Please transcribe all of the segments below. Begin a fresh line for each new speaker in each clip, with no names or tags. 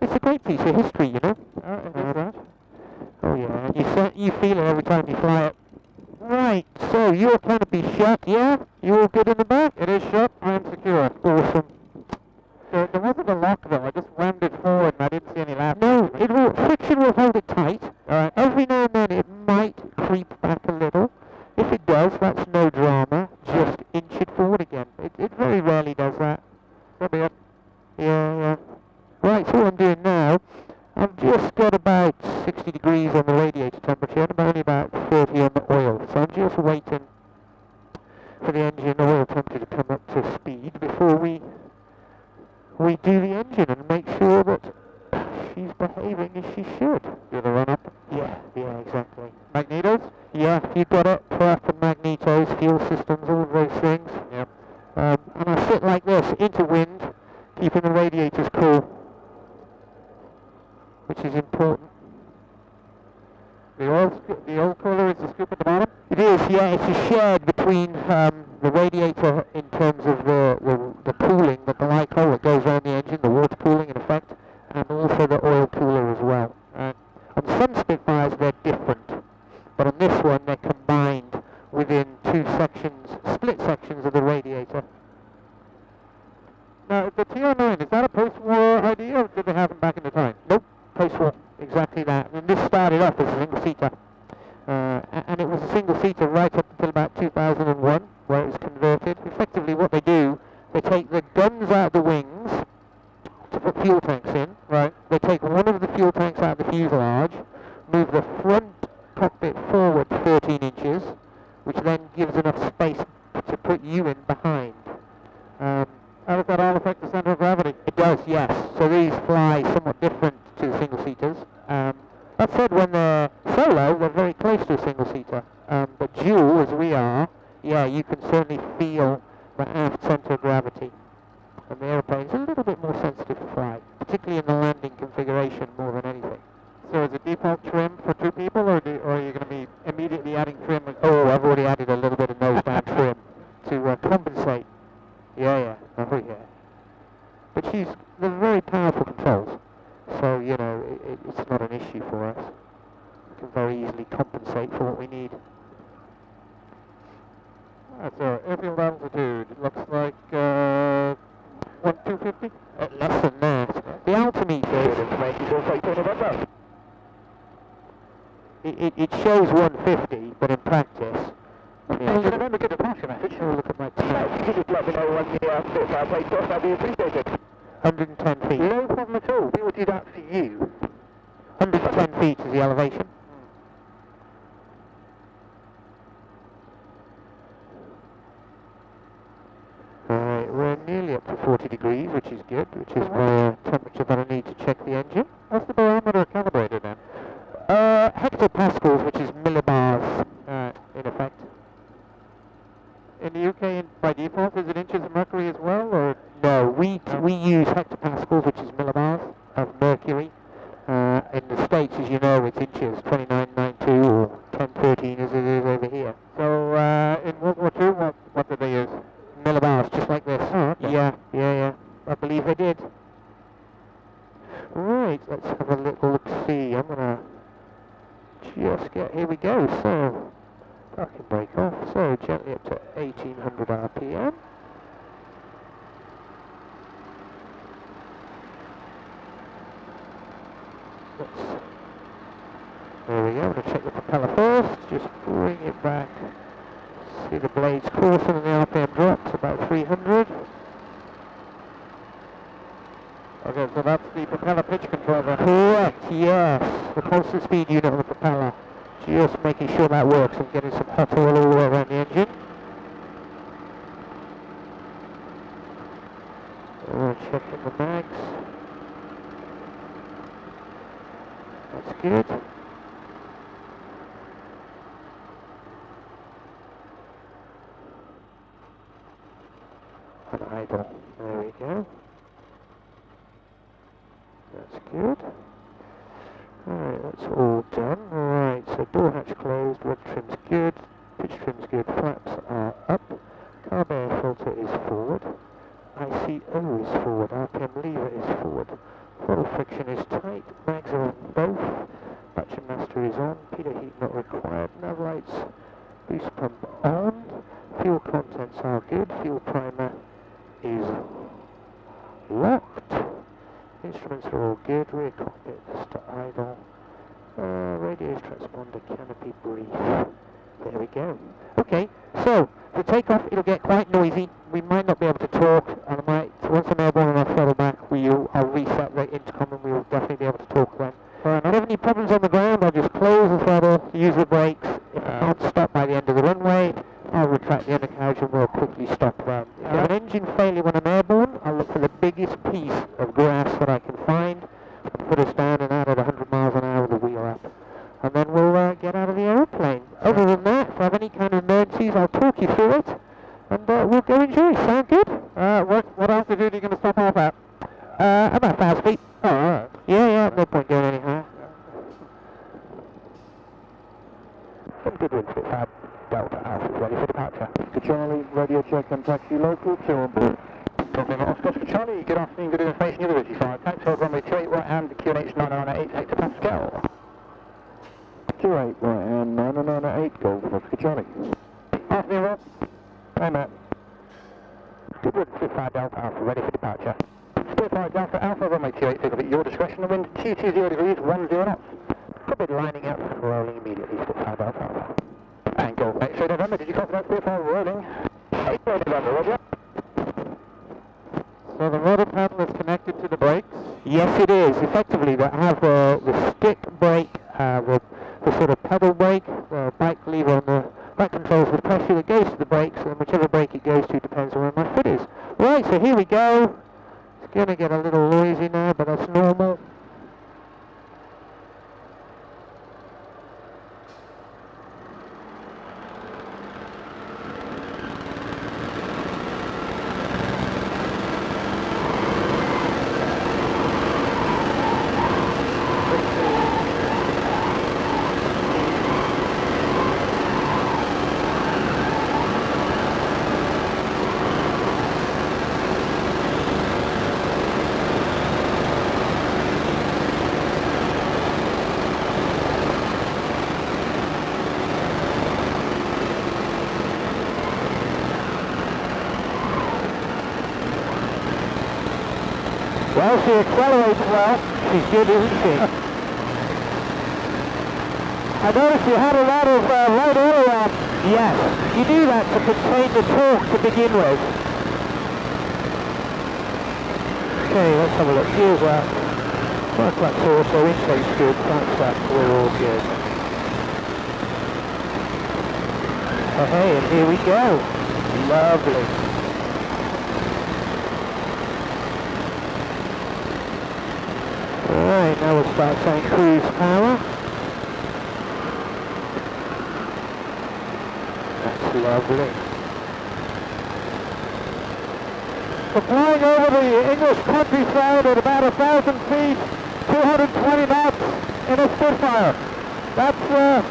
It's a great piece of history, you know.
That.
Oh yeah, you you feel it every time you fly it. Right, so your canopy shut, yeah? You all good in the back?
It is shut. I am secure.
Awesome.
There, there wasn't a lock though. I just rammed it forward and I didn't see any laps.
No, it will, friction will hold it tight.
Alright.
Every now and then it might creep back a little. If it does, that's no drama. Just inch it forward again. It, it very rarely does that.
So be it.
Yeah, yeah. Right, so what I'm doing now, I've just got about 60 degrees on the radiator temperature and I'm only about 30 on the oil. So I'm just waiting for the engine oil temperature to come up to speed before we we do the engine and make sure that she's behaving as she should.
Do the run up.
Yeah, yeah, exactly.
Magnetos?
Yeah, you've got it. Prep and magnetos, fuel systems, all of those things.
Yep.
Um, and I sit like this, into wind, keeping the radiators cool, which is important.
The oil, the oil cooler is the scoop at the bottom.
It is, yeah, it's a shared between um, the radiator in terms of the, the, the cooling, the glycol that goes on the engine, the water cooling in effect, and also the oil cooler as well. And on some Spitfires they're different, but on this one they're combined within two sections, split sections of the radiator.
Now, the TR9, is that a post-war idea or did they have them back in the time?
Nope, post-war, exactly that. And this started off as a single-seater. Uh, and it was a single-seater right up until about 2001, where it was converted. Effectively what they do, they take the guns out of the wings to put fuel tanks in.
Right.
They take one of the fuel tanks out of the fuselage, move the front cockpit forward 13 inches, which then gives enough space to put you in behind. Um,
Does that all affect the center of gravity?
it does, yes. So these fly somewhat different to single-seaters. Um, that said, when they're solo, they're very close to a single-seater. Um, but dual, as we are, yeah, you can certainly feel the aft center of gravity. And the aeroplane's a little bit more sensitive to flight, particularly in the landing configuration more than anything.
So is it default trim for two people or, do, or are you going to be immediately adding trim?
Oh, I've already added a little bit of nose down trim to uh, compensate. Yeah, yeah, oh yeah. But she's, they're very powerful controls, so, you know, it, it, it's not an issue for us. We can very easily compensate for what we need.
Uh, so airfield altitude it looks like uh, one two fifty.
Uh, less than that. The altimeter, it, it, it shows 150, but in practice,
Well,
yeah.
remember get the departure message.
Oh, look at my time.
Could you just let me know when the uh, Spitfire takes off? That'd be appreciated.
110 feet.
No problem at all. We will do that for you.
110 feet is the elevation. Alright, we're nearly up to 40 degrees, which is good, which is my temperature that I need to check the engine.
What's the barometer calibrated then?
Uh, hectopascals, which is millibars, uh, in effect.
In the UK, by default, is it inches of mercury as well, or
No, we, we use hectopascals, which is millibars of mercury. Uh, in the States, as you know, it's inches, 2992 or 1013 as it is over here.
so? Uh, in World War II, what what did they use?
millibars, just like this.
Oh, okay.
Yeah, yeah, yeah. I believe they did. Right, let's have a little look see. I'm gonna just get here we go. So parking brake off. So gently up to 1800 RPM. Let's, there we go. I'm gonna check the propeller first. Just bring it back. See the blades coursing and the RPM drops about 300.
Okay, so that's the propeller pitch control then.
Correct, yes. The constant speed unit on the propeller. Just making sure that works and getting some hot oil all the way around the engine. Uh, checking the mags. That's good. And idle. There we go. That's good. Alright, that's all done. Alright, so door hatch closed, rod trim's good, pitch trim's good, flaps are up, carb air filter is forward, ICO is forward, RPM lever is forward, Throttle friction is tight, mags are on both, battery master is on, pitot heat not required, nav lights, on, fuel contents are good, fuel primer is locked, instruments are all good, rear cockpit to idle, uh, radios transponder canopy brief. There we go. Okay, so for takeoff it'll get quite noisy. We might not be able to talk, and I might once I'm airborne and I throttle back, we'll I'll reset the intercom and we'll definitely be able to talk then. If I have any problems on the ground, I'll just close the throttle, use the brakes. If I can't stop by the end of the runway, I'll retract the undercarriage and we'll quickly stop then. If I have an engine failure when I'm airborne, I'll look for the biggest piece of grass that I can find and put us down and out at 100 miles an hour with the wheel up and then we'll uh, get out of the aeroplane. Other than that, if I have any kind of emergencies, I'll talk you through it, and uh, we'll go enjoy. Sound good?
Uh, what, what altitude are you going to stop off at?
Uh, about 1,000 feet.
Oh, alright.
Yeah, yeah, no point going any higher. Some good winds, Spitfire. Delta Alpha ready for departure.
To Charlie, radio check and taxi local, two on board.
Problem Oscar for Charlie, good afternoon, good information, University 5, taxi hold runway 28 right hand, QNH 998 hectopascal.
28 right and 998 Golf Oscar Charlie.
Afternoon, Rob.
Hey Matt.
Good wind, Spitfire Delta Alpha ready for departure.
Spitfire Delta Alpha, runway 28, figure at your discretion, the wind 220 degrees, 10 knots.
Cockpit lining up, rolling immediately, Spitfire Delta Alpha.
And Golf X-ray November, did you copy that Spitfire rolling? November, roger.
So the motor panel is connected to the brakes.
Yes, it is. Effectively, we have uh, the stick brake, uh, the, the sort of pedal brake, the bike lever on the that controls the pressure that goes to the brakes, and whichever brake it goes to depends on where my foot is. Right, so here we go. It's going to get a little noisy now, but that's normal. Well, she accelerates Good, isn't she? I noticed you had a lot of uh, light oil on. Yes, you do that to contain the torque to begin with. Okay, let's have a look. Here's that. Well, that's also intake's good. That's that. We're all good. Okay, and here we go. Lovely. Alright, St. we'll start saying cruise power. That's lovely. We're flying over the English countryside at about a thousand feet, 220 knots in a Spitfire. That's uh,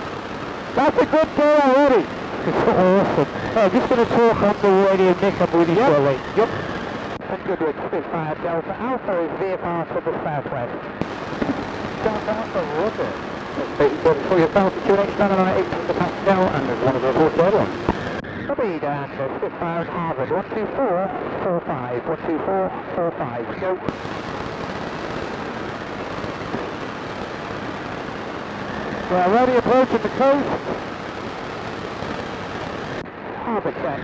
that's a good day already. It's awesome. I'm just going to talk on the radio, Nick, I'm with you shortly. Yep. And Goodwood Spitfire Delta Alpha is VFR to the southwest. Roger.
For your Delta QNH 998 hectopascal, and one of the reports there on.
Speed and Spitfire at Harvard, 12445, 12445, go.
We're already approaching the coast.
Harbour check.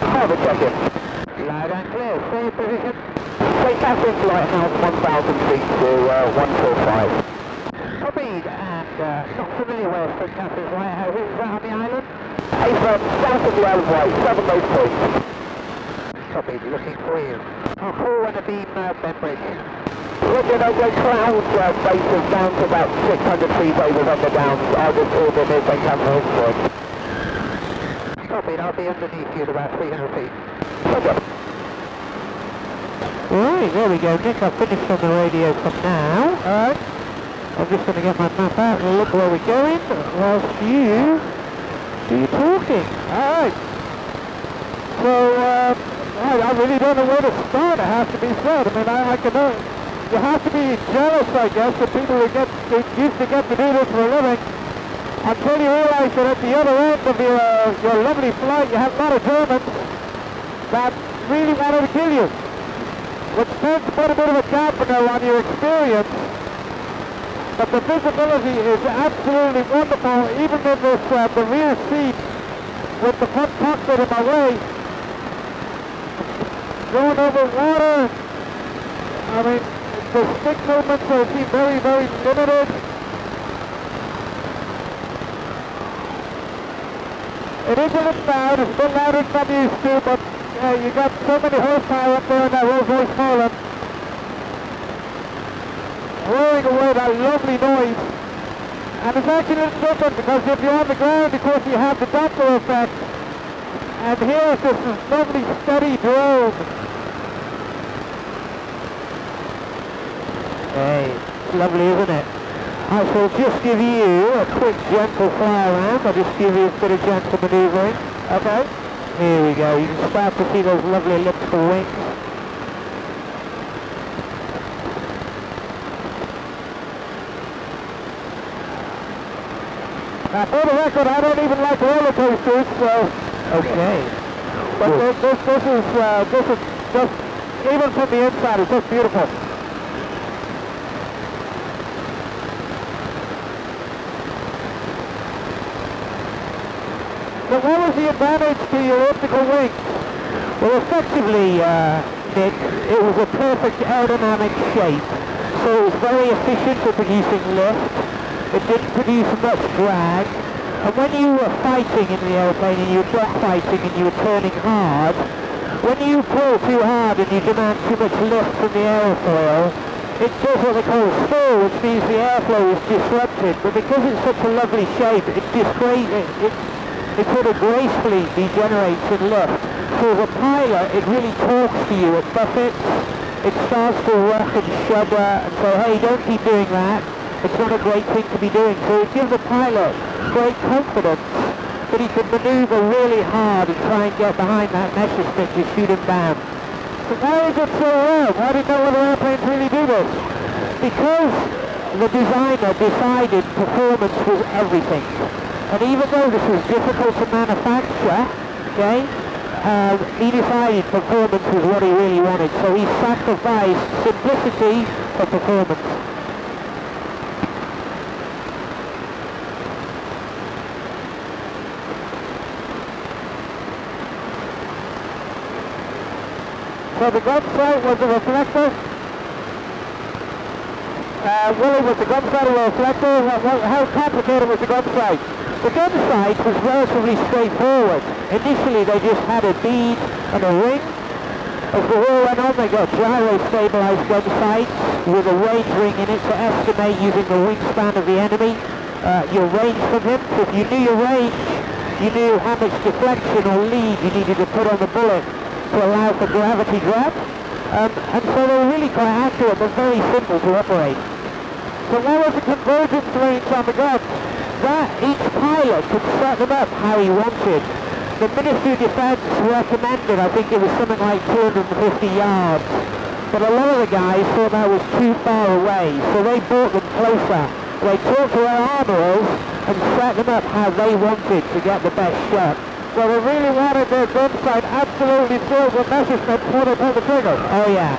Harbour check in. Loud and clear, stay position. Take Catherine Lighthouse 1000 feet to uh, 145. Speed and uh, not familiar where St Catherine's Lighthouse is, is that on the island? Avon, south of the Isle of Wight, southernmost point. Copied, looking for you. I'll call when the beam uh, Bembridge. Roger, no go clouds, uh, bases down to about 600 feet over the downs. I'll just order near St Catherine's Point. Copied, I'll be underneath you at about 300 feet. Roger. Right, there we go, Nick. I've finished on the radio for now. Alright. I'm just going to get my map out and look where we're going whilst you do your talking. Alright. So, um, I, I really don't know where to start, it has to be said. I mean, I, I can, uh, you have to be jealous, I guess, of people who get who used to get to do this for a living until you realise that at the other end of your, your lovely flight you have a lot of Germans that really wanted to kill you, which tends to put a bit of a dampener on your experience. But the visibility is absolutely wonderful, even in this, uh, the rear seat with the front cockpit in my way. Going over water, I mean, the stick movements are seem very, very limited. It is a little loud, it's a bit louder than I'm used to, but uh, you got so many horsepower up there in that Rolls Royce Poland. Roaring away that lovely noise. And it's actually different because if you're on the ground, of course, you have the Doppler effect. And here this lovely steady drone. Hey, it's lovely, isn't it? I shall just give you a quick gentle fly around. I'll just give you a bit of gentle manoeuvring. Okay. Here we go. You can start to see those lovely elliptical wings. Now, for the record, I don't even like roller coasters, so... Okay. But this, this, this is, uh, this is just, even from the inside, it's just beautiful. So what was the advantage to your elliptical wings? Well, effectively, uh, Nick, it was a perfect aerodynamic shape. So it was very efficient for producing lift. It didn't produce much drag. And when you were fighting in the airplane and you were drag fighting and you were turning hard, when you pull too hard and you demand too much lift from the aerofoil, it does what they call stall, which means the airflow is disrupted. But because it's such a lovely shape, it, disgra- it, it sort of gracefully degenerates in lift. So as a pilot, it really talks to you. It buffets, it starts to rock and shudder and say, hey, don't keep doing that. It's not a great thing to be doing. So it gives the pilot great confidence that he can maneuver really hard and try and get behind that Messerschmitt to shoot him down. So why is it so well? Why did no other airplanes really do this? Because the designer decided performance was everything. And even though this was difficult to manufacture, okay, um, he decided performance was what he really wanted. So he sacrificed simplicity for performance. So the gun sight was a reflector. Uh, Willie, was the gun sight a reflector? How complicated was the gun sight? The gun sight was relatively straightforward. Initially they just had a bead and a ring. As the war went on they got gyro-stabilized gun sights with a range ring in it to estimate using the wingspan of the enemy uh, your range from him. So if you knew your range, you knew how much deflection or lead you needed to put on the bullet to allow for gravity drop. Um, and so they were really quite accurate but very simple to operate. So what was the convergence range on the guns? That each pilot could set them up how he wanted. The Ministry of Defence recommended, I think it was something like 250 yards. But a lot of the guys thought that was too far away, so they brought them closer. They talked to their armourers and set them up how they wanted to get the best shot. So they really wanted their gun sight absolutely filled with Messerschmitt before they pulled the trigger. Oh yeah.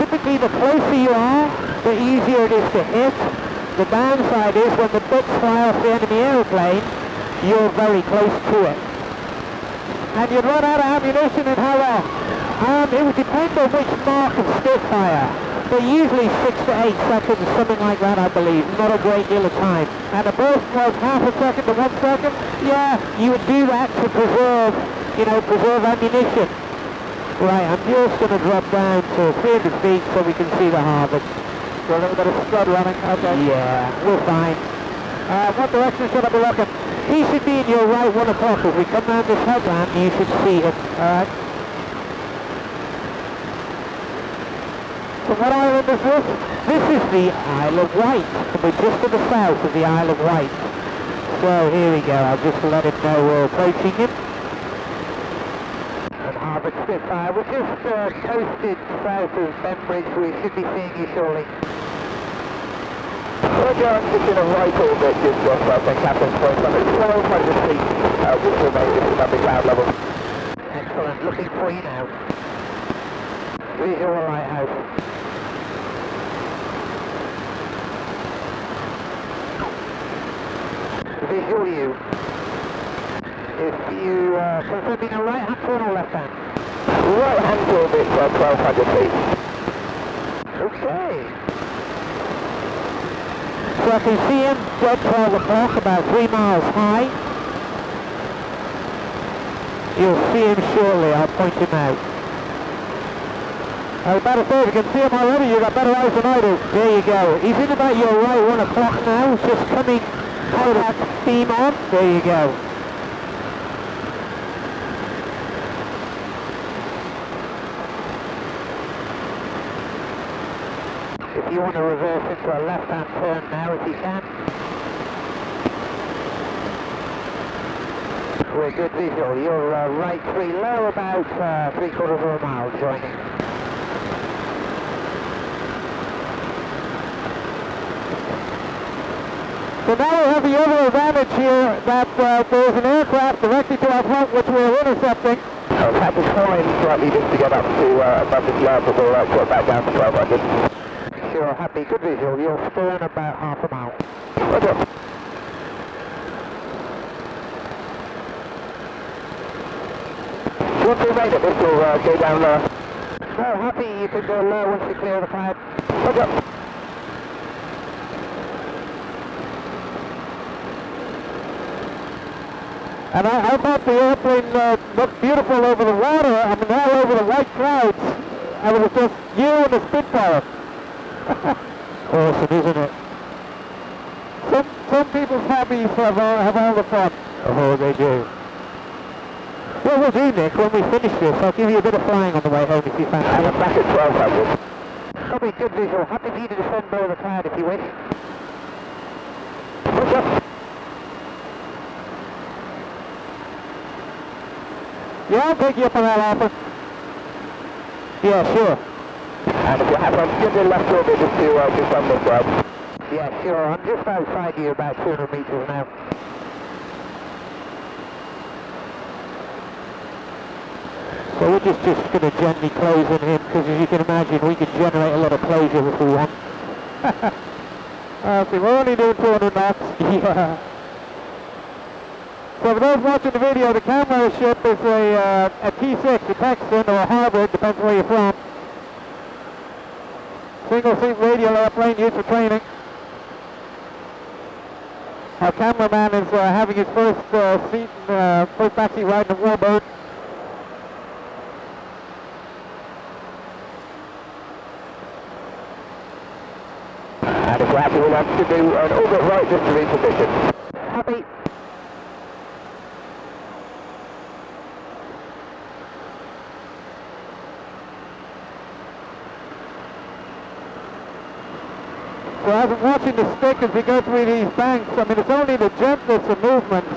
Typically the closer you are, the easier it is to hit. The downside is when the bits fly off the enemy aeroplane, you're very close to it. And you'd run out of ammunition in how long? Um, it would depend on which mark of Spitfire. But usually six to eight seconds, something like that I believe. Not a great deal of time. And a burst was half a second to one second. Yeah, you would do that to preserve, you know, preserve ammunition. Right, I'm just going to drop down to 300 feet so we can see the harvest.
A little bit of scud running. Okay.
Yeah, we're fine. Uh, what direction should I be looking? He should be in your right one o'clock. If we come round this headland, you should see him. Alright. So what island is this? This is the Isle of Wight. We're just to the south of the Isle of Wight. So here we go. I'll just let him know we're approaching him.
And Harvick spins.
We're just uh, coasted south of Bembridge. We should be seeing you shortly.
Roger, I'm just in a right orbit, just off uh, St. Catherine's Point. I'm at 1200 feet, uh, which remains just above the cloud level.
Excellent. Looking for you now. Visual lighthouse. Visual you. If you uh, being a right hand turn or left hand?
Right hand orbit, uh, 1200 feet.
Okay. So I can see him dead 12 o'clock, about three miles high. You'll see him shortly, I'll point him out. Was about say, if you can see him already, you've got better eyes than I do. There you go. He's in about your right one o'clock now, just coming out of that beam on. There you go. If you want to reverse into a left-hand turn now, if you can. We're good visual. You're uh, right three low, about uh, three quarters of a mile joining. So now we have the other advantage here that uh, there's an aircraft directly to our front which we're intercepting.
Uh, Captain flying slightly just to get up to uh, above this but we'll uh, drop back down to 1200.
Sure, happy, good visual. You're stern about half a mile.
Roger. Once made it, this will uh, go down lower.
No, happy you can go low once you clear the cloud.
Roger.
And I, I thought the airplane uh, looked beautiful over the water. I mean, all over the white clouds. And it was just you and the Spitfire. awesome, isn't it? Some, some people's hobbies have, all- have all the fun. Oh, they do. What we'll do, Nick, when we finish this, I'll give you a bit of flying on the way home if you fancy.
I'm back at 1200.
Probably good visual. Happy for you to descend below the cloud if you wish.
Roger.
Yeah, I'll take you up on that offer. Yeah, sure.
And if happy, I'm left to uh, just on this side.
Yeah, sure. I'm just outside you about 200 meters now. So we're just, just going to gently close on him because as you can imagine we can generate a lot of closure if we want. uh, see, we're only doing 200 knots. yeah. So for those watching the video, the camera ship is a, uh, a T6, a Texan or a Harvard, depends where you're from. Single seat radial airplane used for training. Our cameraman is uh, having his first uh, seat, uh, first backseat ride in a Warbird.
And if you're happy, have to do an orbit right just to reposition.
Happy. So I'm watching the stick as we go through these banks, I mean it's only the gentlest of movements.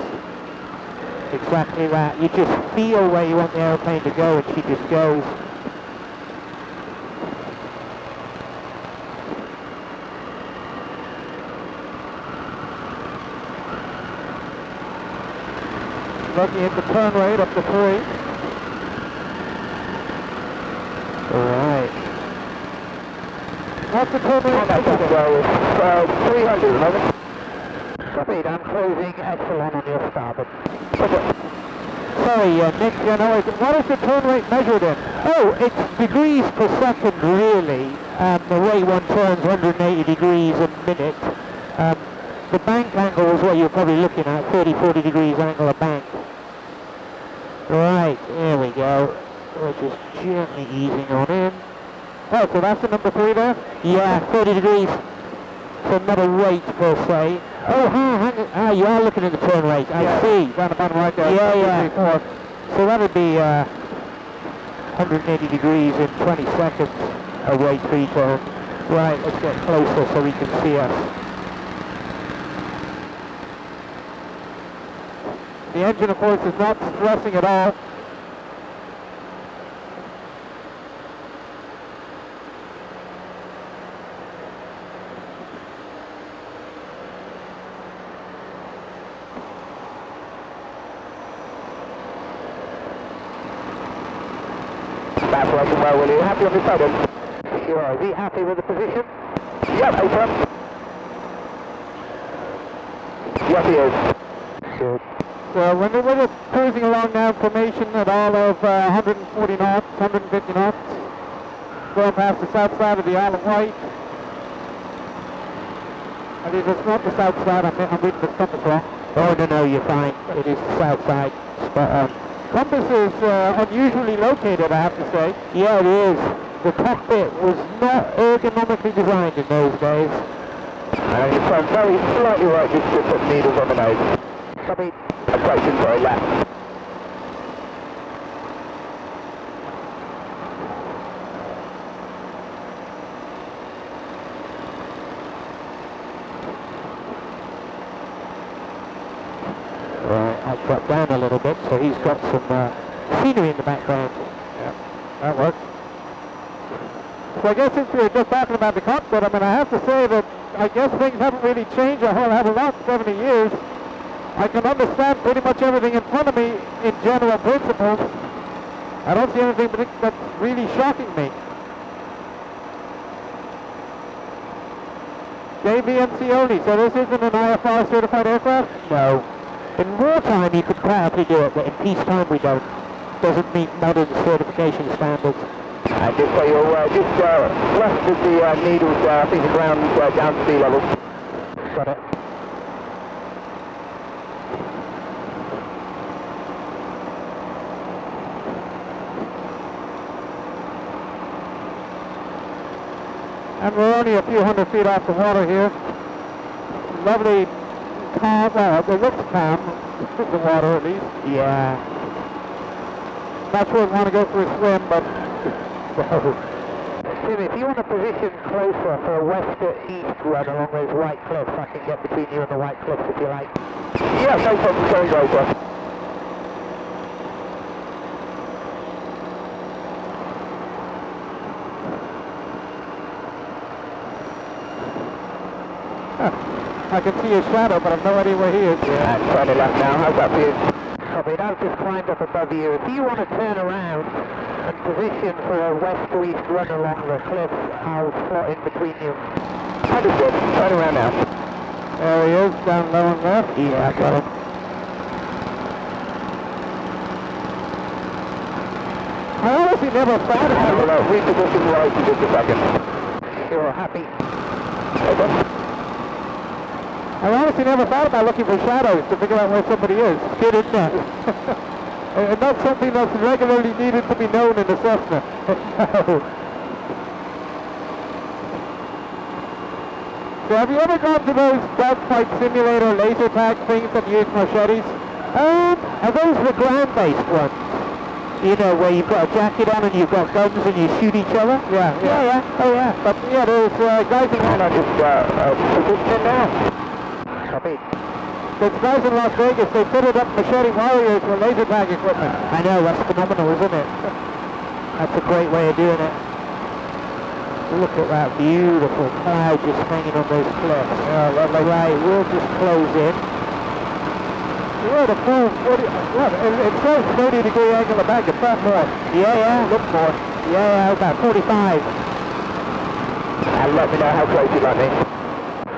Exactly that. You just feel where you want the aeroplane to go and she just goes. Looking at the turn rate up to three. Alright. What's
uh, 300 at the moment.
Speed, I'm closing excellent on your starboard. Sorry, uh, Nick, you know, what is the turn rate measured in? Oh, it's degrees per second, really. Um, the way one turns 180 degrees a minute. Um, the bank angle is what you're probably looking at, 30, 40 degrees angle of bank. Right, there we go. We're just gently easing on in. Oh, so that's the number three there? Yeah, 30 degrees. So not a rate per se. Oh, huh, hang on. Ah, you are looking at the turn rate. I
Yeah.
see.
Down the bottom right there.
Yeah, yeah.
Four.
So that would be uh, 180 degrees in 20 seconds away three turn. Right, let's get closer so we can see us. The engine, of course, is not stressing at all.
That's working well, will you? Happy on this then? Sure. Is he happy with the position? Yep. Yes, he is. Good.
So when we're, we're cruising along now formation at all of uh, 140 knots, 150 knots, going past the south side of the Isle of Wight. I mean, it's not the south side, I'm, I'm reading the compass wrong.
Oh, no, no, you're fine. It is the south side. Spot on.
Compass is uh, unusually located, I have to say.
Yeah, it is. The cockpit was not ergonomically designed in those days.
And you turn very slightly right just put needles on the nose. Copy. Approaching for a lap.
Right, I'll drop down a little bit so he's got some uh, scenery in the background.
That works. So I guess since we were just talking about the cockpit, I mean, I have to say that I guess things haven't really changed a whole hell of a lot in 70 years. I can understand pretty much everything in front of me in general principles. I don't see anything that's really shocking me. JVMC only, so this isn't an IFR certified aircraft?
No. In wartime you could proudly do it, but in peacetime we don't. Doesn't meet modern certification standards.
And just so you're aware, just uh, left of the uh, needles there, I think the ground uh, down to sea level.
Got it.
And we're only a few hundred feet off the water here. Lovely calm, well, it looks calm, the water at least.
Yeah.
Not sure we want to go for a swim, but
Tim, if you want to position closer for a west to east run along those white cliffs, I can get between you and the white cliffs if you like. Yeah, no problem, going over.
I can see his shadow, but I've no idea where he is.
Yeah, it left now, how's that for you? Copy, I've just climbed up above you. If you want to turn around and position for a west to east run along the cliff, I'll slot in between you. Understood, turn around now.
There he is, down low and left.
Yeah, I got him.
I honestly never thought
Have
about it.
reposition right in just a second. You're happy? Over.
I honestly never thought about looking for shadows to figure out where somebody is.
Good, isn't it?
and that's something that's regularly needed to be known in a Cessna. So have you ever gone to those dogfight simulator laser tag things that use Marchettis?
Um, are those the ground-based ones? You know, where you've got a jacket on and you've got guns and you shoot each other?
Yeah,
Yeah, yeah, oh yeah.
But yeah, there's uh, guys in
And I just, uh, uh, position now. Copy.
there's guys in Las Vegas. They fitted up Marchetti Warriors with laser tag equipment.
I know, that's phenomenal, isn't it? That's a great way of doing it. Look at that beautiful cloud just hanging on those cliffs.
Yeah, lovely.
Right, we'll just close in.
Yeah, the full 40, yeah, it, it says 30 degree angle of back. It's not more.
Yeah, yeah. Look more. Yeah, yeah, about 45.
And let me know how close you like me.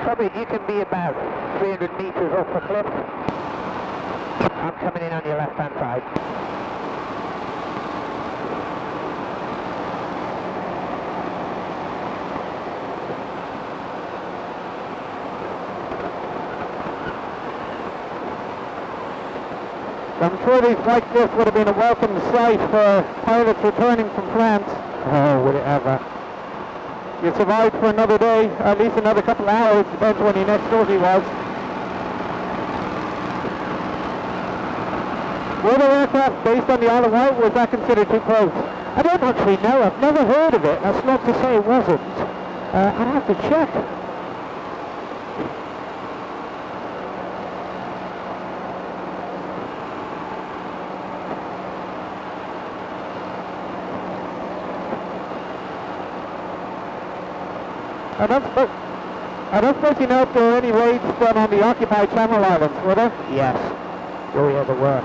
Probably you can be about 300 metres off the cliff. I'm coming in on your left hand side.
I'm sure these white cliffs would have been a welcome sight for pilots returning from France.
Oh, would it ever?
You survived for another day, at least another couple of hours, depends when your next sortie was. Were there aircraft based on the Isle of Wight, was that considered too close?
I don't actually know. I've never heard of it. That's not to say it wasn't. Uh, I'd have to check.
I don't suppose, I don't suppose you know if there were any raids done on the occupied Channel Islands, were there?
Yes. Oh, yeah, there were.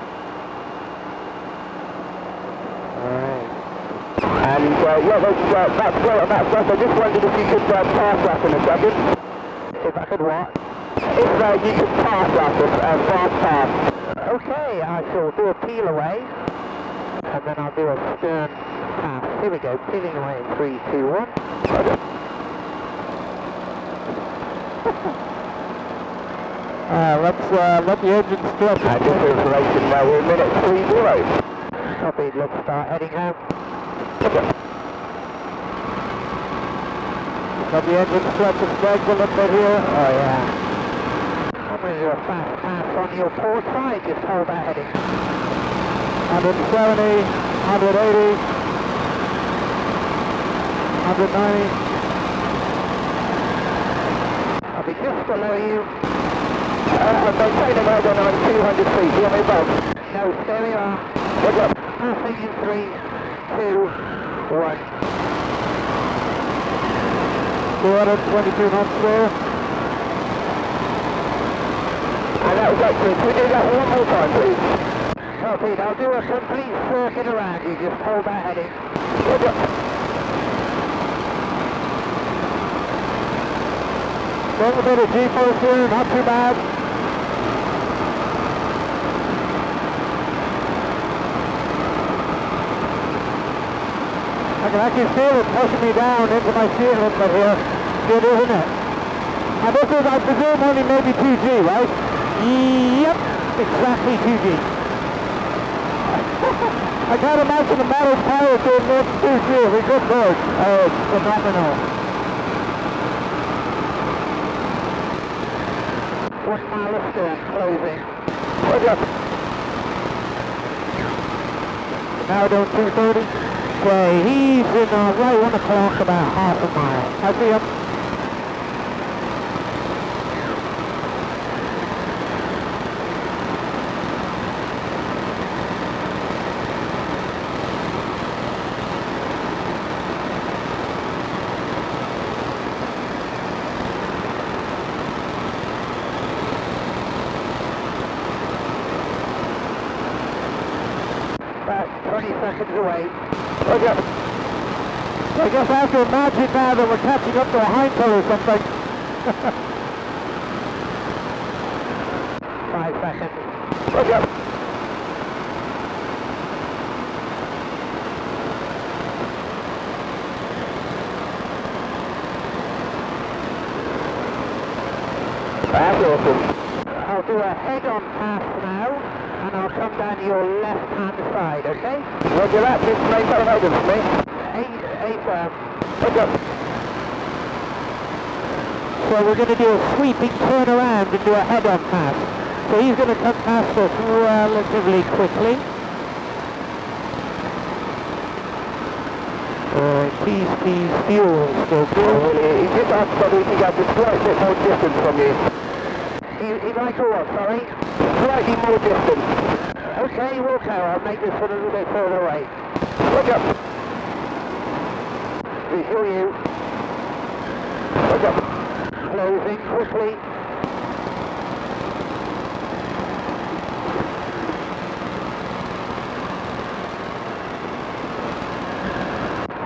Alright.
And uh, yeah, that's, uh, that's great on that stuff. I just wondered if you could uh, pass that in a second.
If I could what?
If uh, you could pass that, uh, fast pass.
Okay, I shall do a peel away, and then I'll do a stern pass. Here we go, peeling away in three, two, one. Uh, let's uh, let the engine strut.
And just for information, now we're in minute three zero.
Copied, let's start heading home. Got the engine stretch is legs a little bit here. Oh yeah. Coming your fast pass on your port side, just hold that heading. 170, 180, 190. I'll be just below you.
Uh, they say the road on 200 feet, hear me above.
No, there we are. Passing in 3, 2, all right. 422 knots there.
And that was excellent. Can we do that one more time, please?
Copy. Now do a complete circuit around you. Just hold that heading.
Roger.
Got a bit of G-force here, not too bad. Can actually feel it pushing me down into my seal inlet here. Good, isn't it? And this is, I presume, only maybe 2G, right? Yep, exactly 2G. I can't imagine the metal pilot doing more than 2G. We good bird. Oh, it's phenomenal. One stern closing.
What's?
Now doing 230. Okay, he's in uh, right one o'clock, about half a mile. I see him. About 20 seconds away. I guess I have to imagine now that we're catching up to a Heinkel or something. Five seconds.
What's up? That's awesome.
I'll do a head-on pass now, and I'll come down to your left-hand side, okay?
Roger that. Just maintain Hayden for me.
Eight, eight,
What's up?
so we're going to do a sweeping turn around and do a head-on pass. So he's going to come past us relatively quickly. Uh, keys, keys, fuel, still good.
really? He just asked whether he could get a slight more distance from you.
He, he'd like a what, sorry?
Slightly more distance.
Okay, we'll go. I'll make this one a little bit further away.
What's up?
Visual you.
What's?
Closing quickly.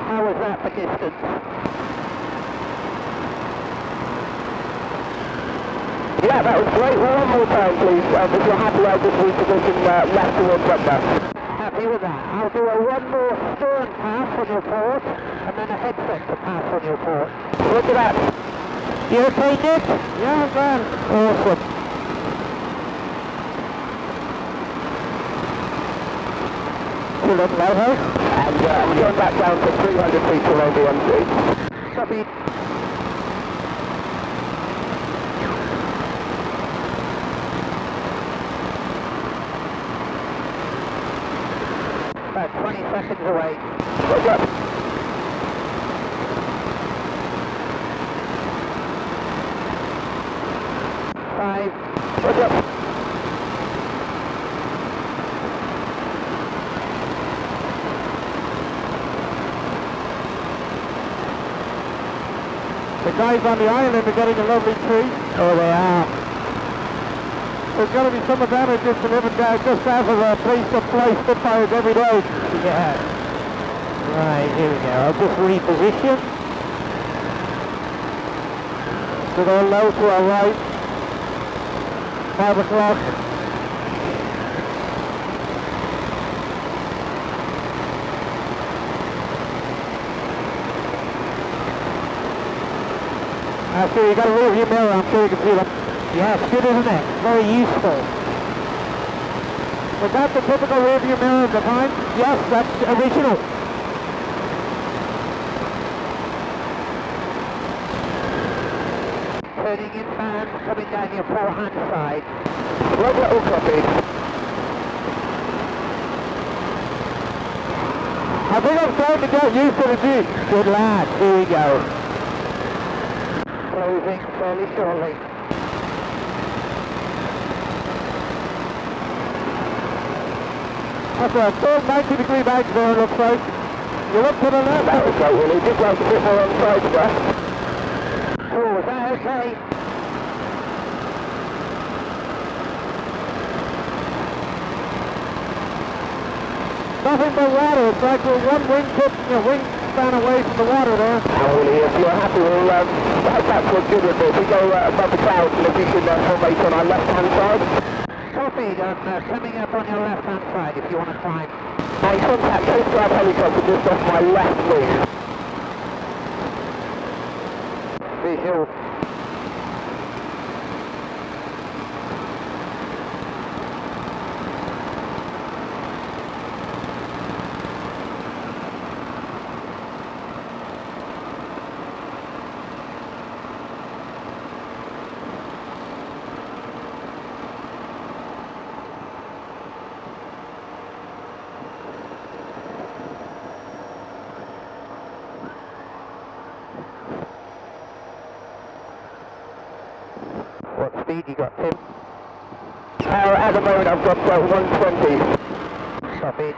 How was that for distance?
Yeah, that was great. One more time, please. Um, if you're happy, I'll just reposition uh, left towards Rugby.
Happy with that. I'll do a one more stern pass on your port, and then a headset to pass on your port.
Look at that.
You okay, Nick? Yeah, I'm fine. Awesome. Pull up lighthouse.
And uh, I'm going back down to 300 feet below the MC.
Copy. About 20 seconds away.
What's up?
Five,
What's up?
The guys on the island are getting a lovely treat. Oh, they are. There's going to be some advantages to living down just out of a place to fly Spitfires every day. Yeah.
Right, here we go. I'll just reposition.
So go low to our right. Five o'clock. See you got a rear view mirror, I'm sure you can see them.
Yeah, it's good, isn't it? Very useful.
Was that the typical rear view mirror of the time?
Yes, that's original.
Turning inbound, coming down your forehand side. Right little copy.
I think I'm starting to get used to the Jeep.
Good lad. Here we go.
Closing fairly shortly.
That's a full 90 degree bank there, it looks like. You're up to the left.
That was great, Willie. Just like a bit more on side there. Oh, is that okay?
Nothing but water. It's like we're one wing tip, you know, wing span away from the water there.
Willie, if you're happy, we'll um, that's what's good with it. If we go uh, above the clouds, and if we can uh, formate on our left-hand side. Copied, I'm uh, coming up on your left-hand side if you want to climb. My contact Coast Guard helicopter just off my left wing. Visual. What you got, Tim? Uh, at the moment I've got uh, 120. Copy.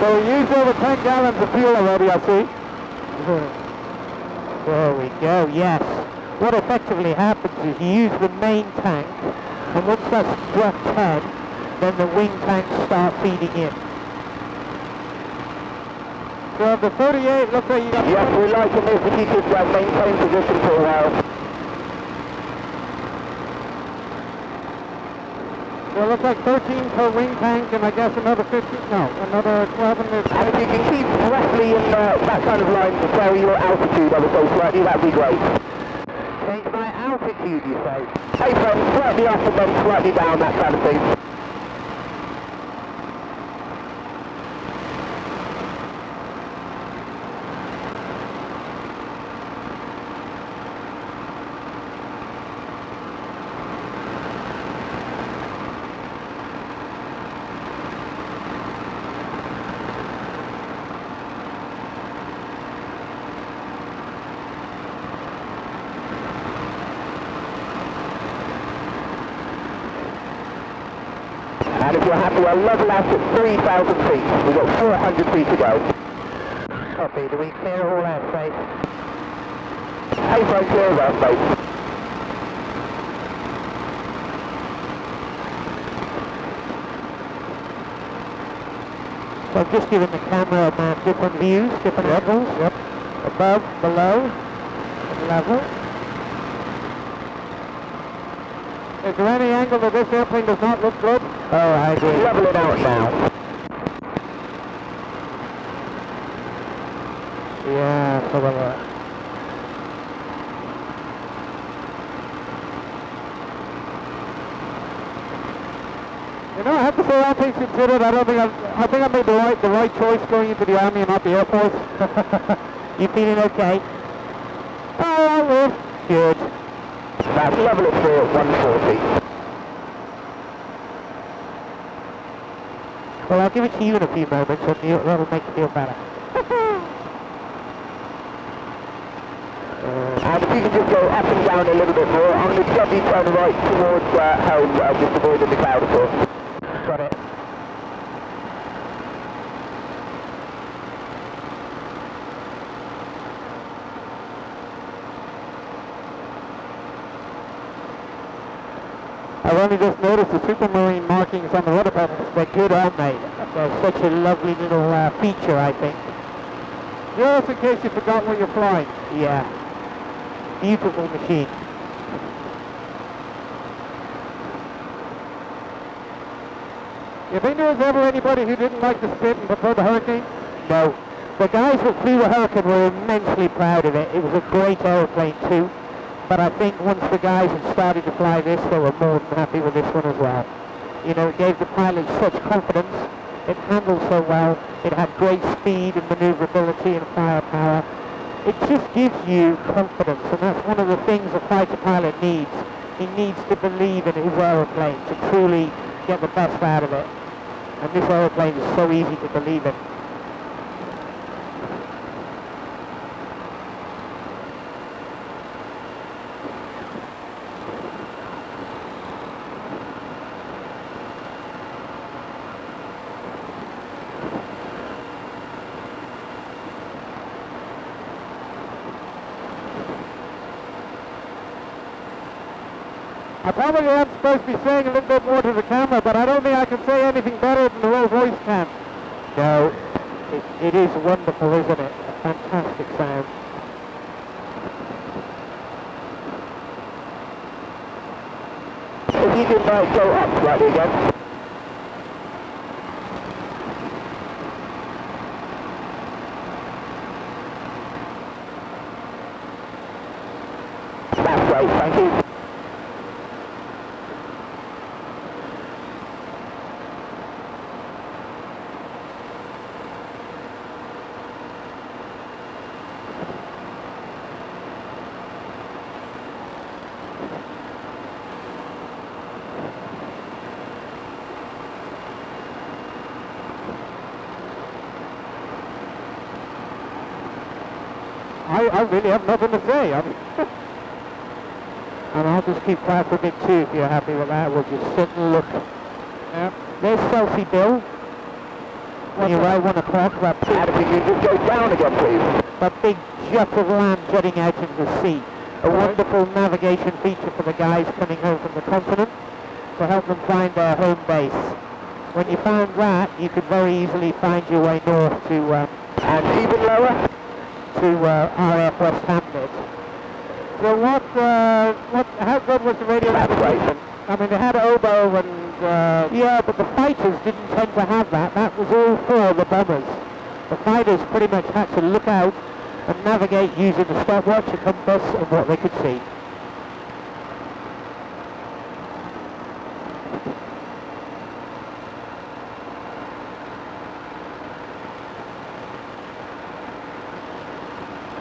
So we used over 10 gallons of fuel already, I see.
There we go, yes. What effectively happens is you use the main tank, and once that's struck 10, then the wing tanks start feeding in.
So of the 38, looks like you got...
Yes, we like to this if you could uh, maintain position for a while.
So it looks like 13 per wing tank, and I guess another 15, no, another 11 is...
And if you can keep roughly in uh, that kind of line to vary your altitude ever so slightly, that'd be great. My you? Hey, friend, slightly up and then slightly down, that kind of thing. You're happy, we'll level out at 3,000 feet. We've got 400 feet to go. Copy, do we clear all airspace? Hey, clear airspace.
So I've just given the cameraman uh, different views, different angles. Yep. Above, below, level.
Is there any angle that this airplane does not look good?
Oh, I agree.
Level it out now.
Yeah, so well, uh,
You know, I have to say, all things considered, I don't think I, I think I made the right, the right choice going into the Army and not the Air Force.
you feeling okay?
Oh, I live.
Good.
That's level it through at 140.
Well, I'll give it to you in a few moments, and you, that'll make you feel better.
And if you can just go up and down a little bit more, I'm going to gently turn right towards uh, home, uh, just avoiding the cloud of course. Got it.
I've only just noticed the Supermarine markings on the rudder pedals. They're good, aren't they? Such a lovely little uh, feature, I think.
Just in case you forgot where you're flying.
Yeah. Beautiful machine.
If there was ever anybody who didn't like the Spit and preferred the Hurricane?
No. The guys that flew the Hurricane were immensely proud of it. It was a great aeroplane too. But I think once the guys had started to fly this, they were more than happy with this one as well. You know, it gave the pilots such confidence. It handled so well. It had great speed and maneuverability and firepower. It just gives you confidence, and that's one of the things a fighter pilot needs. He needs to believe in his aeroplane to truly get the best out of it. And this aeroplane is so easy to believe in.
I supposed be saying a little bit more to the camera, but I don't think I can say anything better than the Rolls Royce can.
No, it, it is wonderful, isn't it? A fantastic sound.
If you could uh, go up slightly again. That's great, thank you.
I, I really have nothing to say. I mean,
And I'll just keep quiet for a bit too if you're happy with that. We'll just sit and look.
yeah.
There's Selsey Bill. When you're right one o'clock, that big,
And if you just go down again, please.
that big jet of land jutting out into the sea. A wonderful navigation feature for the guys coming home from the continent to help them find their home base. When you found that, you could very easily find your way north to um,
And even lower.
To uh, RAF Westhampnett.
So what, uh, what, how good was the radio navigation? I mean, they had oboe and, uh,
Yeah, but the fighters didn't tend to have that. That was all for the bombers. The fighters pretty much had to look out and navigate using the stopwatch, a compass, and what they could see.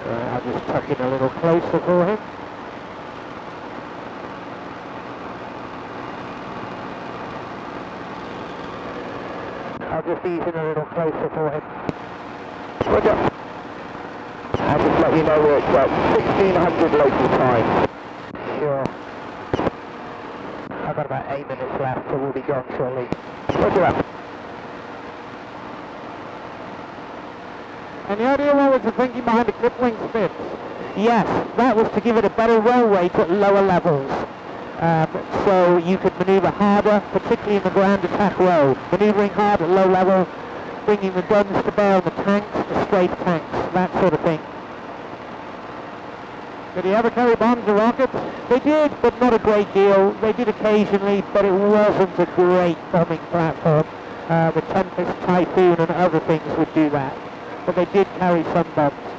Right, I'll just tuck in a little closer for him. I'll just ease in a little closer for him.
Roger. I'll just let you know we're at uh, 1600 local time.
Sure. I've got about eight minutes left, so we'll be gone shortly.
Roger that.
any idea what was the thinking behind the clip wing spits?
Yes, that was to give it a better roll rate at lower levels. Um, so you could manoeuvre harder, particularly in the ground attack row. Manoeuvring hard at low level, bringing the guns to bear on the tanks, the straight tanks, that sort of thing.
Did he ever carry bombs or rockets?
They did, but not a great deal. They did occasionally, but it wasn't a great bombing platform. Uh, the Tempest, Typhoon and other things would do that. But they did carry some bombs.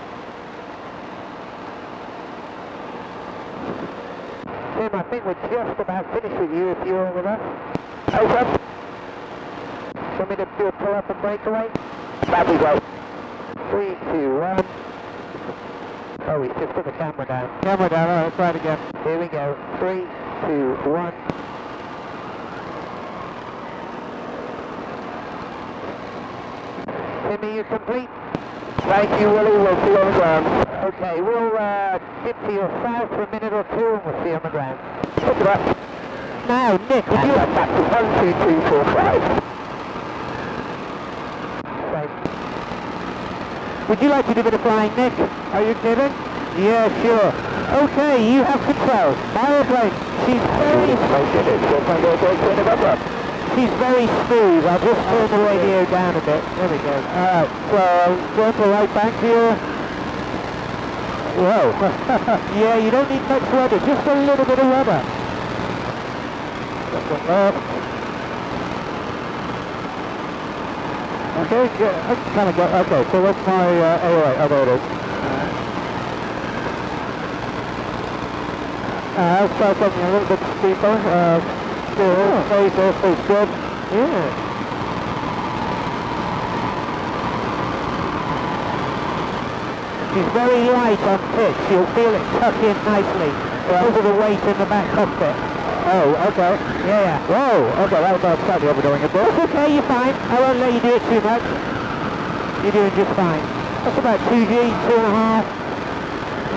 Tim, I think we're just about finished with you if you're with us. Over. Want me to do a pull up and breakaway? That we go. Three, two, one. Oh, he's just put the camera down.
Camera down, all right, let's try it again.
Here we go. Three, two, one. Timmy, you complete? Thank you, Willie. We'll see you on the ground. Okay, we'll uh, dip to your south for a minute or two and we'll see you on the ground. Look at that.
Now, Nick, would you...
back to one, two, three, four, five. Right.
Would you like to do a bit of flying, Nick?
Are you kidding?
Yeah, sure. Okay, you have control. My airplane. She's very, she's very smooth. I'll just turn the radio down a bit. There we go.
Alright, so going to right bank here. Whoa.
Yeah, you don't need much rudder, just a little bit of rudder.
Just a left. Okay, yeah, I kind of got, okay, so what's my uh, AOA? Oh, there it is. Uh, I'll start something a little bit steeper. Uh, still,
Oh.
space, airspace good.
Yeah. She's very light on pitch. You'll feel it tuck in nicely because of the weight in the back cockpit.
Oh, okay.
Yeah, yeah.
Whoa, okay, that was uh, slightly overdoing it there.
It's okay, you're fine. I won't let you do it too much. You're doing just fine. That's about 2G, two and a half.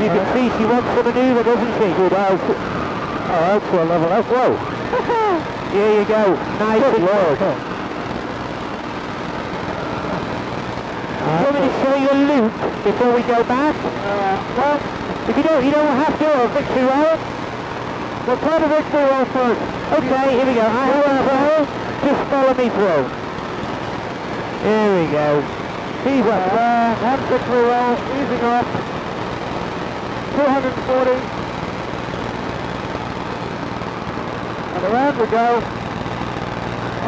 You can see she wants to manoeuvre, doesn't she?
Good does. Oh, that's a level up. Whoa.
Here you go. Nice
Good lord.
you want me to show you a loop before we go back?
Uh, well,
If you don't, you don't have to, or victory roll.
we'll try the victory roll first.
Okay, here we go. I have control. Just follow me through. Here we go. He's up there.
One victory roll, easing off. 240. And around we go.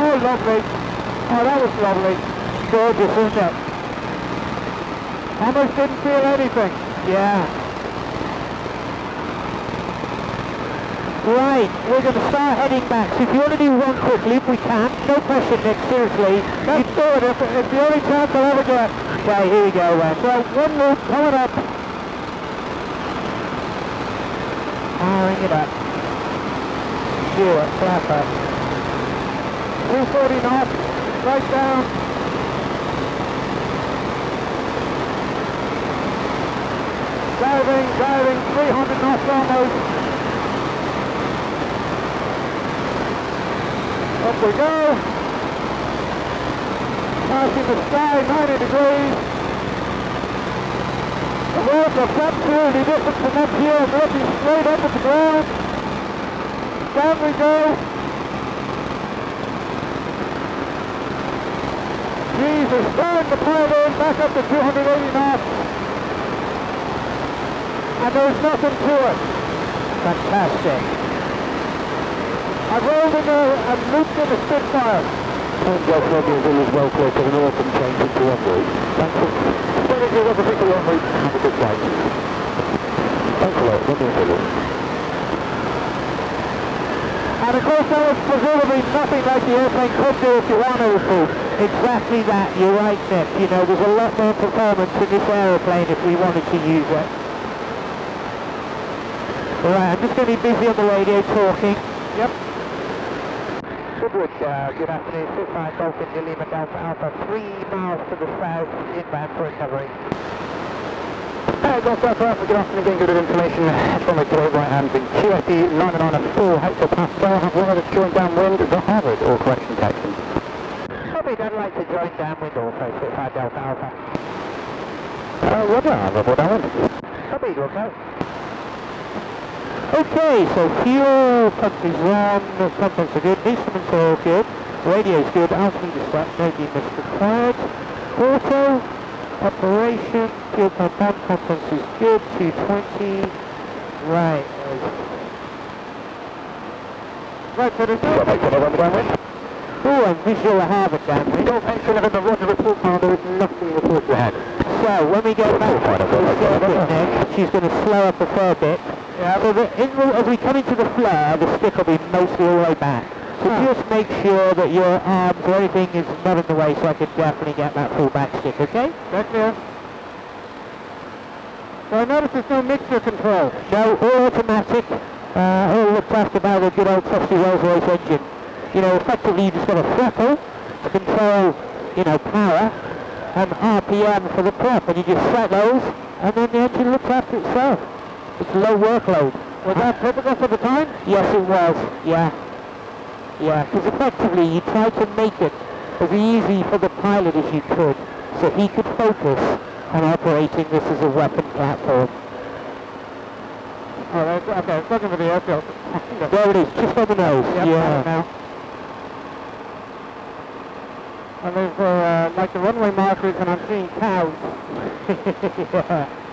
Oh, lovely. Oh, that was lovely.
Gorgeous, isn't it?
Almost didn't feel anything.
Yeah. Right, we're going to start heading back. So if you want to do one quickly, loop, we can. No pressure, Nick, seriously.
Let's do it. It's, it's the only chance I'll ever get.
Okay, here we go then.
So, one loop coming up.
Ah, Powering it up. Sure, flapper.
240 knots. Right down. Diving, diving, 300 knots almost. Up we go. Passing the sky, 90 degrees. The roads are absolutely different from up here. Looking straight up at the ground. Down we go. Jesus, starting to pile in back up to 280 knots. And there's nothing to it.
Fantastic.
I've rolled in there and looped in a Spitfire.
Delta Romeo is well clear to the north and change into one route.
Thank you. Very good, I'll pick the one route.
Have a good flight. Thanks a lot. Zulu.
And of course that was presumably nothing like the airplane could do if you wanted to.
Exactly that, you're right, Nick. You know, there's a lot more performance in this aeroplane if we wanted to use it. Alright, I'm just going to be busy on the radio talking.
Yep.
Goodwood, uh, good afternoon. 65 Dolphin to Lima Delta Alpha, 3 miles to the south, inbound for recovery.
Uh, Golf Alpha Alpha, good afternoon, getting good information from the today right hand. Landed on a full hectopascal, have one of the joint downwind, the Harvard, or correction taxi.
Copy, I'd like to join downwind also, 65 Delta Alpha.
Uh, Roger, Harvard, downwind.
Copy, Wilco.
Okay, so fuel pump is on, the contents are good, instruments are all good, radio's good, altitude is set, no demons required. Auto, operation, fuel pump on, contents is good, 220. Right,
Right, so there's no,
make another downwind?
oh, and visual Harvard downwind.
no mention of it the Roger report file, there is nothing reported ahead.
So, when we get back she's going to slow up a fair bit.
Yeah,
So the, in, as we come into the flare, the stick will be mostly all the way back. So
Ah.
just make sure that your arms or anything is not in the way so I can definitely get that full back stick, okay?
that's clear. I notice there's no mixture control.
No, all automatic, uh, all looked after by the good old trusty Rolls Royce engine. You know, effectively you just got a throttle to control, you know, power and RPM for the prop, and you just set those and then the engine looks after itself. It's low workload.
Was that typical for the time?
Yes, it was. Yeah. Yeah, because effectively you tried to make it as easy for the pilot as you could, so he could focus on operating this as a weapon platform.
Oh, okay, it's looking for the airfield.
There it is, just on the nose.
Yep,
yeah.
And there's uh, like the runway markers, and I'm seeing cows.
yeah.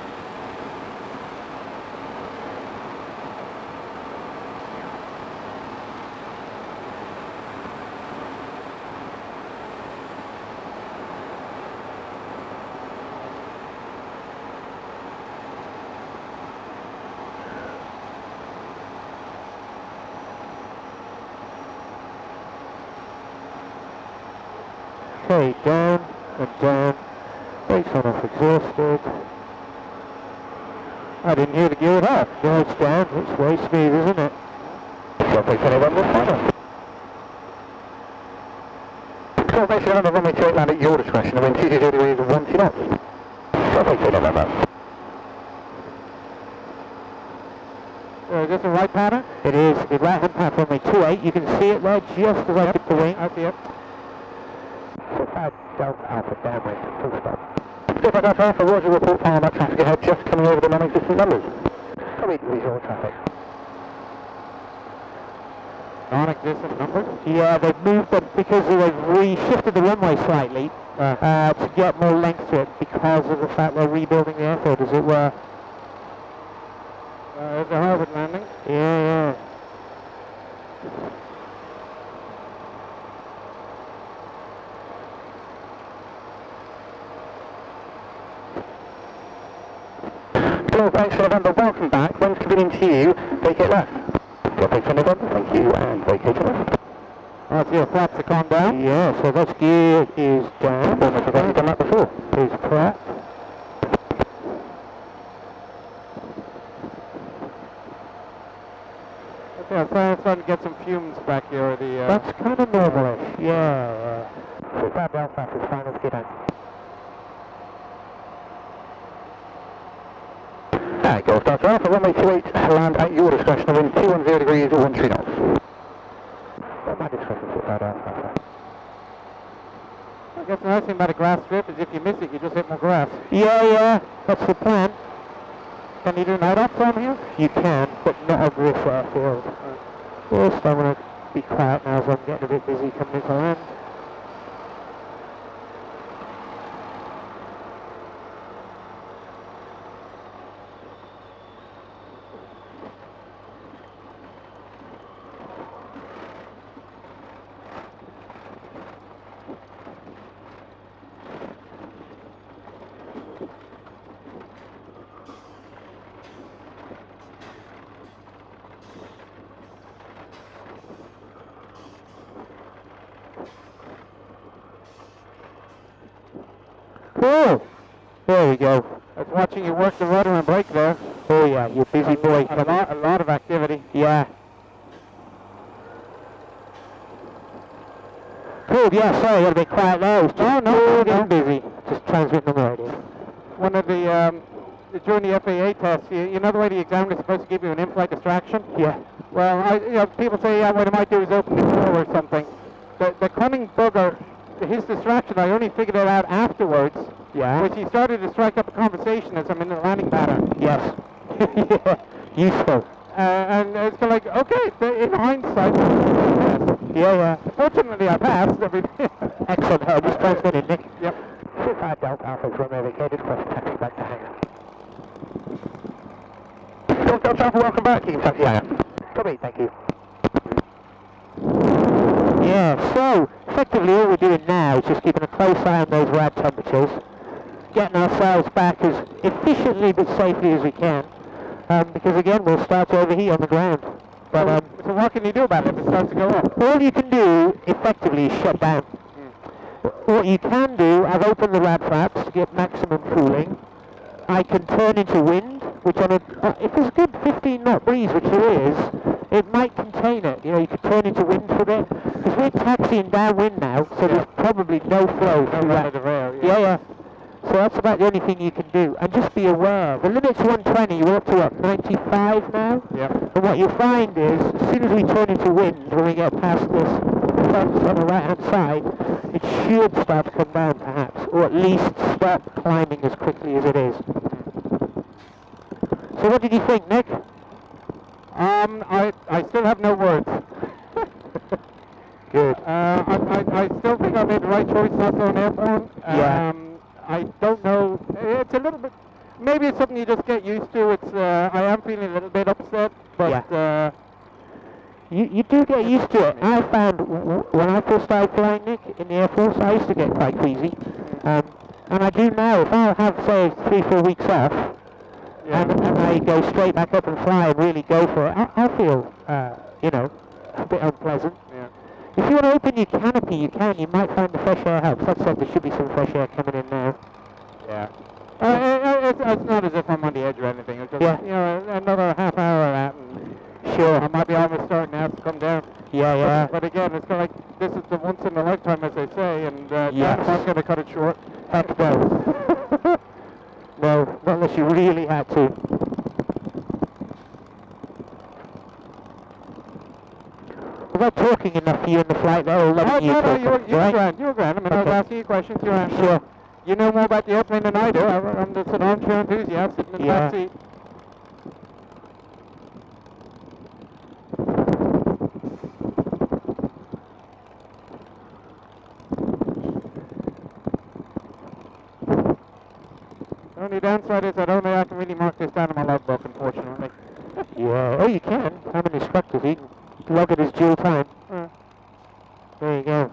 Okay, down and down. Brakes on off exhausted. I didn't hear the gear up. No, it's down. It's way smooth, isn't it?
Runway 21 will final. So basically on the runway 28 land at your discretion, and when 220 degrees of 1 knots. 29 November.
Uh, is this the right pattern?
It is. The right hand path runway 28. You can see it there just as I hit the wing.
I see it.
So 5 Delta Alpha downwind, full stop. Delta Alpha, Roger, report power back traffic ahead, just coming over the non-existent numbers. Copy, visual traffic.
Non-existent numbers?
Yeah, they've moved them because they've re-shifted the runway slightly
Uh,
uh, to get more length to it because of the fact they're rebuilding the airfield, as it were.
uh, there's the Harvard landing.
Yeah, yeah.
Hello, thanks for November, welcome back. When's convenient to you, vacate left. Delta for November, thank you, and vacate left.
I see the flaps have gone down.
Yeah, so that's gear is down.
Forgot you've done that before.
Is prep.
Okay, I'm starting to get some fumes back here. The, uh,
That's kind of normalish. Yeah.
So 5 Delta is final skid out. Alright, Golf Delta Alpha, runway 28, land at your discretion, wind 210 degrees or 13 knots. At my discretion, so 5 Alpha.
I guess the nice thing about a grass strip is if you miss it, you just hit more grass.
Yeah, yeah. That's the plan.
Can you do night ops on here?
You can, but not on this airfield. First, I'm going to be quiet now as I'm getting a bit busy coming into land. Cool. There we go.
I was the rudder and brake there.
Oh yeah, you're a busy boy.
A lot, a lot of activity.
Yeah. Cool, yeah, sorry, I got a bit quiet there. I was just
No, no,
getting
no.
busy. Just transmitting the radio.
One of the, um, the- during the FAA test, you, you know the way the examiner is supposed to give you an in-flight distraction?
Yeah.
Well, I, you know, people say, yeah, what I might do is open the door or something. The, the cunning bugger, his distraction, I only figured it out afterwards,
Yeah.
which he started to strike up a conversation as I'm in the landing pattern.
Yes. yeah. Useful.
Uh, and it's kind of like, okay, in hindsight, yes.
Yeah, yeah.
fortunately I passed everything.
Excellent. I just transmitted, Nick.
yep.
25 Delta Alpha is runway vacated, request taxi back to hangar. Delta Alpha, welcome back, can taxi hangar. Copy, thank you.
Yeah, so effectively all we're doing now is just keeping a close eye on those rad temperatures, getting ourselves back as efficiently but safely as we can, um, because again we'll start to overheat on the ground. But um,
so what can you do about it if it starts to go up?
all you can do effectively is shut down. What you can do, I've opened the rad flaps to get maximum cooling. I can turn into wind, which on a, uh, if there's a good 15 knot breeze, which there is, it might contain it. You know, you could turn into wind for a bit. Because we're taxiing downwind now, so there's probably no flow through
Under
that.
the rail,
Yeah, yeah. So that's about the only thing you can do. And just be aware, the limit's 120, you're up to what, 95 now?
Yep.
And what you'll find is, as soon as we turn into wind, when we get past this fence on the right hand side, it should start to come down perhaps, or at least stop climbing as quickly as it is. So what did you think, Nick?
Um, I, I still have no words.
Good.
Uh, I, I, I still think I made the right choice not going airborne.
Yeah.
I don't know. It's a little bit. Maybe it's something you just get used to. It's. Uh, I am feeling a little bit upset, but. Uh,
You, you do get used to it. I found when I first started flying, Nick, in the Air Force, I used to get quite queasy. Um, and I do now. If I have, say, three, four weeks off,
yeah.
and, and I go straight back up and fly and really go for it, I, I feel, uh, you know, a bit unpleasant. If you want to open your canopy, you can. You might find the fresh air helps. That said, there should be some fresh air coming in now.
Yeah. Uh, uh, it's, it's not as if I'm on the edge or anything. It's just,
Yeah.
you know, another half hour of that, and
Sure.
I might be almost starting to have to come down.
Yeah, yeah.
But, but again, it's kind of like this is the once in a lifetime, as they say, and uh,
Yes.
I'm going to cut it short.
Heck no. no, not unless you really had to. Was I talking enough for you in the flight there, or
Oh,
letting you
no, no, you were, you were
right?
grand, you were grand. I mean, I was asking you questions, you answered.
Sure.
You know more about the airplane than I do. I, I'm just an armchair enthusiast sitting in the
Yeah.
back seat. The only downside is I don't think I can really mark this down in my logbook, unfortunately.
Yeah. Oh, you can. I'm an instructor. so You log it as dual time.
Uh,
There you go.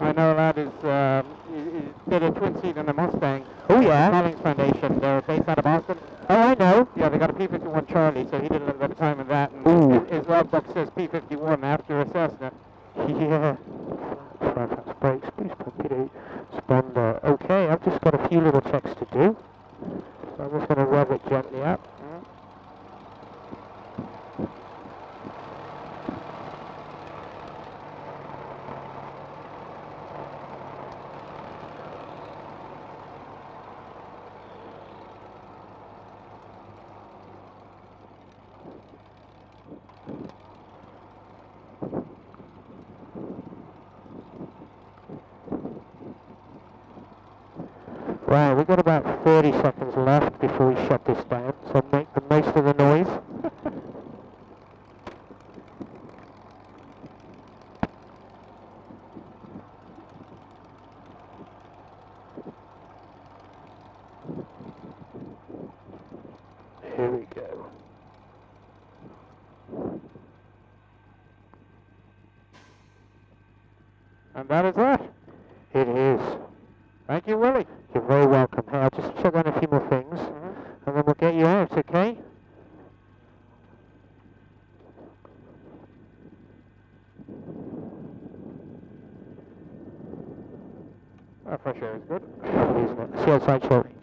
I know a lad is, um, he, he did a twin seat in a Mustang.
Oh, yeah?
Collins Foundation. They're based out of Boston.
Oh, I know.
Yeah, they got a P-51 Charlie, so he did a little bit of time in that. And
Ooh.
his, his logbook says P-51 after a Cessna.
Yeah. Firefox brakes, boost torpedo, sponder. Okay, I've just got a few little checks to do. So I'm just going to rev it gently up. Right, we've got about 30 seconds left before we shut this down, so make the most of the noise. Here we go.
And that is that.
It is.
Thank you, Willie.
You're very welcome. Hey, I'll just check on a few more things, mm-hmm. and then we'll get you out, okay?
Oh, fresh air is good.
Lovely, isn't it? See you outside shortly.